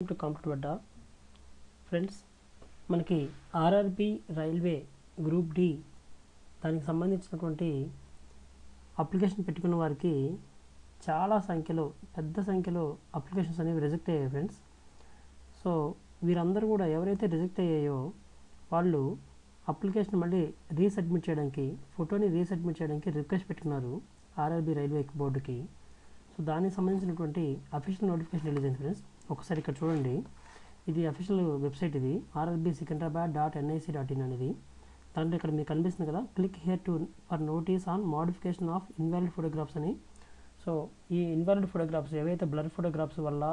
To computer Adda friends మనకి RRB railway group D దానికి సంబంధించినటువంటి అప్లికేషన్ పెట్టుకున్న వారికి చాలా సంఖ్యలో పెద్ద సంఖ్యలో అప్లికేషన్స్ అనేవి రిజెక్ట్ అయ్యాయి ఫ్రెండ్స్ సో వీరందరూ కూడా ఎవరైతే రిజెక్ట్ అయ్యాయో వాళ్ళు అప్లికేషన్ మళ్ళీ రీసబ్మిట్ చేయడానికి ఫోటోని రీసబ్మిట్ చేయడానికి రిక్వెస్ట్ పెట్టుకున్నారు ఆర్ఆర్బి రైల్వే బోర్డుకి. సో దానికి సంబంధించినటువంటి అఫీషియల్ నోటిఫికేషన్ రిలీజ్ అయింది ఫ్రెండ్స్ ఒకసారి ఇక్కడ చూడండి. ఇది అఫీషియల్ వెబ్సైట్ ఇది. RRB Secunderabad dot NIC dot in అనేది. దాంట్లో ఇక్కడ మీకు కనిపిస్తుంది కదా? Click here to for notice on modification of invalid photographs అని. సో ఈ ఇన్వాలిడ్ ఫోటోగ్రాఫ్స్ ఏవైతే బ్లర్ ఫోటోగ్రాఫ్స్ వల్ల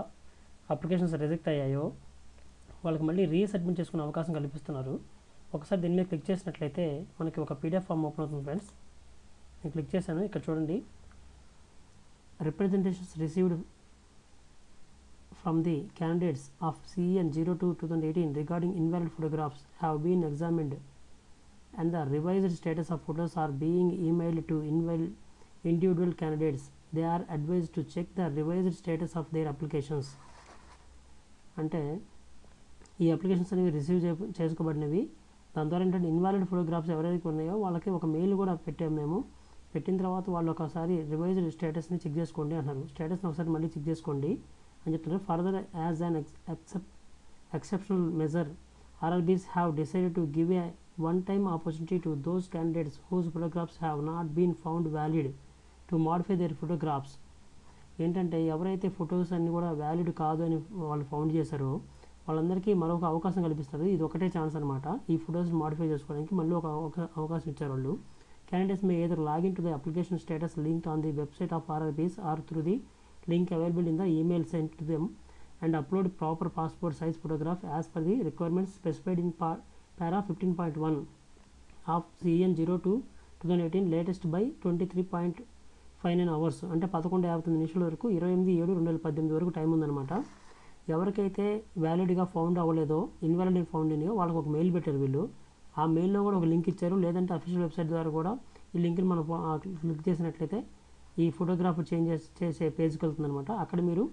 అప్లికేషన్స్ రిజెక్ట్ అయ్యాయో వాళ్ళకి మళ్ళీ రీసబ్మిట్ చేసుకునే అవకాశం కల్పిస్తున్నారు. ఒకసారి దీని మీద క్లిక్ చేసినట్లయితే మనకి ఒక పీడిఎఫ్ ఫామ్ ఓపెన్ అవుతుంది ఫ్రెండ్స్ నేను క్లిక్ చేశాను. ఇక్కడ చూడండి. Representations received from the candidates of CEN 02 2018 regarding invalid photographs have been examined and the revised status of photos are being emailed to inval- individual candidates. They are advised to check the revised status of their applications. అంటే ఈ applications అనేవి receive చే చేసుకోబడినవి దాని ద్వారా ఏంటంటే invalid photographs ఎవరెవరికి ఉన్నాయో వాళ్ళకి ఒక మెయిల్ కూడా పెట్టాము మేము పెట్టిన తర్వాత వాళ్ళు ఒకసారి రివైజ్డ్ స్టేటస్ని చెక్ చేసుకోండి అన్నారు స్టేటస్ని ఒకసారి మళ్ళీ చెక్ చేసుకోండి అని చెప్తున్నారు further as an excep exceptional measure RRBs have decided to give a one time opportunity to those candidates whose photographs have not been found valid to modify their photographs ఏంటంటే ఎవరైతే photos అన్నీ కూడా valid కాదు అని వాళ్ళు found చేశారో వాళ్ళందరికీ మరొక అవకాశం కల్పిస్తారు. ఇది ఒకటే ఛాన్స్ అనమాట ఈ ఫొటోస్ మాడిఫై చేసుకోవడానికి మళ్ళీ ఒక అవకాశం ఇచ్చారు వాళ్ళు క్యాండిడేట్స్ మే ఏదో login to the application status link on the website of RRBs or through the link available in the email sent to them and upload proper passport size photograph as per the requirements specified in par- para 15.1 of CN 02 2018 latest by 23.59 hours అంటే పదకొండు యాభై తొమ్మిది నిమిషాల వరకు ఇరవై ఎనిమిది ఏడు రెండు వేల పద్దెనిమిది వరకు టైం ఉందన్నమాట. ఎవరికైతే వ్యాలిడ్గా ఫౌండ్ అవ్వలేదో ఇన్వాలిడ్ ఫౌండ్ అయినాయో వాళ్ళకి ఒక మెయిల్ పెట్టారు వీళ్ళు. ఆ మెయిల్లో కూడా ఒక లింక్ ఇచ్చారు. లేదంటే అఫీషియల్ వెబ్సైట్ ద్వారా కూడా ఈ లింక్ని మనం క్లిక్ చేసినట్లయితే ఈ ఫోటోగ్రాఫ్ చేంజ్ చేసే పేజ్కి వెళ్తుంది అనమాట అక్కడ మీరు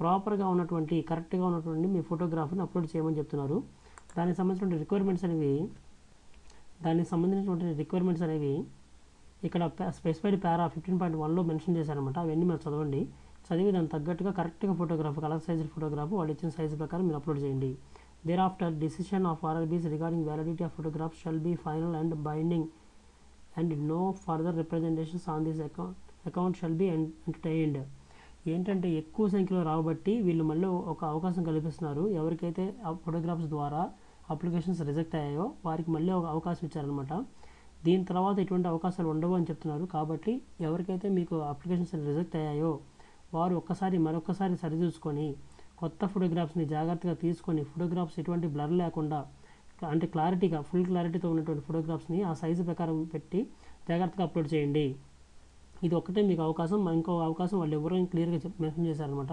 ప్రాపర్గా ఉన్నటువంటి కరెక్ట్గా ఉన్నటువంటి మీ ఫోటోగ్రాఫ్ని అప్లోడ్ చేయమని చెప్తున్నారు. దానికి సంబంధించిన రిక్వైర్మెంట్స్ అనేవి దానికి సంబంధించినటువంటి రిక్వైర్మెంట్స్ అనేవి ఇక్కడ స్పెసిఫైడ్ పారా ఫిఫ్టీన్ పాయింట్ వన్లో మెన్షన్ చేశారనమాట అవన్నీ మీరు చదవండి. చదివి దానికి తగ్గట్టుగా కరెక్ట్గా ఫోటోగ్రాఫ్ కలర్ సైజ్ ఫోటోగ్రాఫ్ వాళ్ళు ఇచ్చిన సైజ్ ప్రకారం మీరు అప్లోడ్ చేయండి. Thereafter decision of RRBs regarding validity of photograph shall be final and binding and no further representations on this account account shall be entertained ఏంటంటే ఎక్కువ సంఖ్యలో రాబట్టి వీళ్ళు మళ్ళీ ఒక అవకాశం కల్పిస్తున్నారు. ఎవరికైతే ఆ ఫోటోగ్రాఫ్స్ ద్వారా అప్లికేషన్స్ రిజెక్ట్ అయ్యాయో వారికి మళ్ళీ ఒక అవకాశం ఇచ్చారనమాట దీని తర్వాత ఎటువంటి అవకాశాలు ఉండవు అని చెప్తున్నారు. కాబట్టి ఎవరికైతే మీకు అప్లికేషన్స్ రిజెక్ట్ అయ్యాయో వారు ఒక్కసారి మరొకసారి సరిచూసుకొని కొత్త ఫోటోగ్రాఫ్స్ని జాగ్రత్తగా తీసుకొని ఫోటోగ్రాఫ్స్ ఎటువంటి బ్లర్ లేకుండా అంటే క్లారిటీగా ఫుల్ క్లారిటీతో ఉన్నటువంటి ఫోటోగ్రాఫ్స్ని ఆ సైజు ప్రకారం పెట్టి జాగ్రత్తగా అప్లోడ్ చేయండి. ఇది ఒక్కటే మీకు అవకాశం ఇంకో అవకాశం వాళ్ళు ఎవరో క్లియర్గా మెన్షన్ చేశారనమాట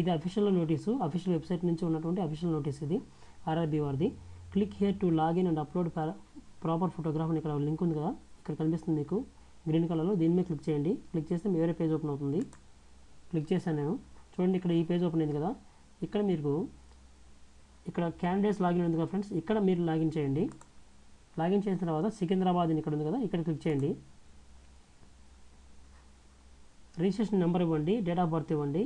ఇది అఫీషియల్ నోటీసు అఫీషియల్ వెబ్సైట్ నుంచి ఉన్నటువంటి అఫీషియల్ నోటీస్ ఇది ఆర్ఆర్బీ వారిది. Click here to login and upload proper photograph అని ఇక్కడ లింక్ ఉంది కదా ఇక్కడ కనిపిస్తుంది మీకు. గ్రీన్ కలర్లో దీని మీద క్లిక్ చేయండి. క్లిక్ చేస్తే వేరే పేజ్ ఓపెన్ అవుతుంది. క్లిక్ చేశాను నేను. చూడండి ఇక్కడ ఈ పేజ్ ఓపెన్ అయింది కదా. ఇక్కడ మీకు ఇక్కడ క్యాండిడేట్స్ లాగిన్ ఉంది కదా ఫ్రెండ్స్ ఇక్కడ మీరు లాగిన్ చేయండి. లాగిన్ చేసిన తర్వాత సికింద్రాబాద్ అని ఇక్కడ ఉంది కదా ఇక్కడ క్లిక్ చేయండి. రిజిస్ట్రేషన్ నెంబర్ ఇవ్వండి డేట్ ఆఫ్ బర్త్ ఇవ్వండి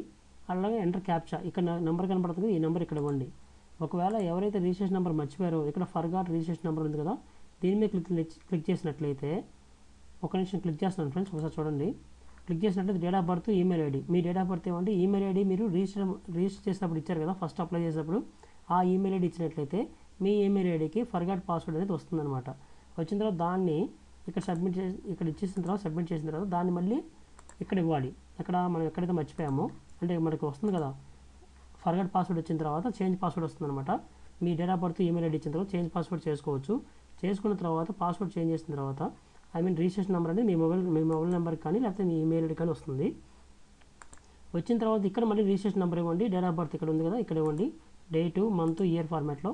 అలాగే ఎంటర్ క్యాప్చా ఇక్కడ నెంబర్ కనపడుతుంది ఈ నెంబర్ ఇక్కడ ఇవ్వండి. ఒకవేళ ఎవరైతే రిజిస్ట్రేషన్ నెంబర్ మర్చిపోయారో ఇక్కడ ఫర్గాట్ రిజిస్ట్రేషన్ నెంబర్ ఉంది కదా దీని మీద క్లిక్ క్లిక్ చేసినట్లయితే ఒక నిమిషం క్లిక్ చేస్తున్నాను ఫ్రెండ్స్ ఒకసారి చూడండి. క్లిక్ చేసినట్లయితే date of birth email ID me date of birth ఇవ్వండి ఈమెయిల్ ఐడి మీరు రిజిస్టర్ రిజిస్టర్ చేసినప్పుడు ఇచ్చారు కదా ఫస్ట్ అప్లై చేసినప్పుడు ఆ ఈమెయిల్ ఐడి ఇచ్చినట్లయితే మీ ఈమెయిల్ ఐడికి ఫర్గాట్ పాస్వర్డ్ అనేది వస్తుందన్నమాట. వచ్చిన తర్వాత దాన్ని ఇక్కడ సబ్మిట్ చేసి ఇక్కడ ఇచ్చేసిన తర్వాత సబ్మిట్ చేసిన తర్వాత దాన్ని మళ్ళీ ఇక్కడ ఇవ్వాలి అక్కడ మనం ఎక్కడైతే మర్చిపోయామో అంటే మనకి వస్తుంది కదా ఫర్గాట్ పాస్వర్డ్ వచ్చిన తర్వాత చేంజ్ పాస్వర్డ్ వస్తుందన్నమాట. మీ date of birth email ID ఇచ్చిన తర్వాత చేంజ్ పాస్వర్డ్ చేసుకోవచ్చు. చేసుకున్న తర్వాత పాస్వర్డ్ చేంజ్ చేసిన తర్వాత ఐ మీన్ రిజిస్ట్రేషన్ నెంబర్ అనేది మీ మొబైల్ మీ మొబైల్ నెంబర్కి కానీ లేకపోతే మీ ఈమెయిల్ ఐడి కానీ వస్తుంది. వచ్చిన తర్వాత ఇక్కడ మళ్ళీ రిజిస్ట్రేషన్ నెంబర్ ఇవ్వండి డేట్ ఆఫ్ బర్త్ ఇక్కడ ఉంది కదా ఇక్కడ ఇవ్వండి. డేటు మంత్ ఇయర్ ఫార్మాట్లో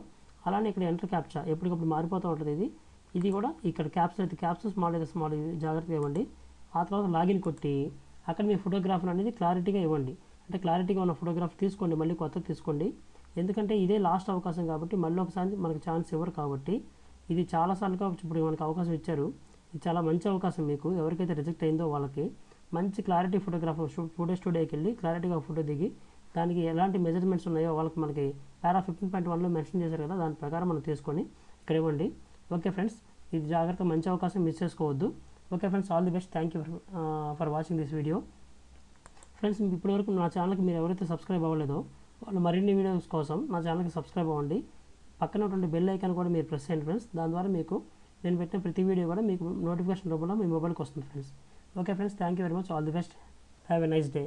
అలానే ఇక్కడ ఎంటర్ క్యాప్చా ఎప్పటికప్పుడు మారిపోతూ ఉంటుంది ఇది. ఇది కూడా ఇక్కడ క్యాప్స్ అయితే క్యాప్స్ స్మాల్ అయితే స్మాల్ జాగ్రత్తగా ఇవ్వండి. ఆ తర్వాత లాగిన్ కొట్టి అక్కడ మీ ఫోటోగ్రాఫర్ అనేది క్లారిటీగా ఇవ్వండి. అంటే క్లారిటీగా ఉన్న ఫోటోగ్రాఫ్ తీసుకోండి మళ్ళీ కొత్త తీసుకోండి. ఎందుకంటే ఇదే లాస్ట్ అవకాశం కాబట్టి మళ్ళీ ఒకసారి మనకు ఛాన్స్ ఇవ్వరు కాబట్టి ఇది చాలాసార్లుగా ఇప్పుడు మనకు అవకాశం ఇచ్చారు. ఇది చాలా మంచి అవకాశం మీకు. ఎవరికైతే రిజెక్ట్ అయిందో వాళ్ళకి మంచి క్లారిటీ ఫోటోగ్రాఫర్ ఫోటో స్టూడియోకి వెళ్ళి క్లారిటీగా ఫోటో దిగి దానికి ఎలాంటి మెజర్మెంట్స్ ఉన్నాయో వాళ్ళకి మనకి పారా ఫిఫ్టీన్ పాయింట్ వన్లో మెన్షన్ చేశారు కదా దాని ప్రకారం మనం తీసుకొని ఇక్కడ ఇవ్వండి. ఓకే ఫ్రెండ్స్ ఇది జాగ్రత్త మంచి అవకాశం మిస్ చేసుకోవద్దు. Okay friends all the best thank you for watching this video friends ఇప్పటివరకు నా ఛానల్కి మీరు ఎవరైతే సబ్స్క్రైబ్ అవ్వలేదో వాళ్ళు మరిన్ని వీడియోస్ కోసం నా ఛానల్కి సబ్స్క్రైబ్ అవ్వండి. పక్కన ఉన్నటువంటి బెల్ ఐకాన్ కూడా మీరు ప్రెస్ చేయండి ఫ్రెండ్స్ దాని ద్వారా మీకు నేను పెట్టిన ప్రతి వీడియో కూడా మీకు నోటిఫికేషన్ రూపంలో మీ మొబైల్కి వస్తుంది friends okay friends thank you very much all the best have a nice day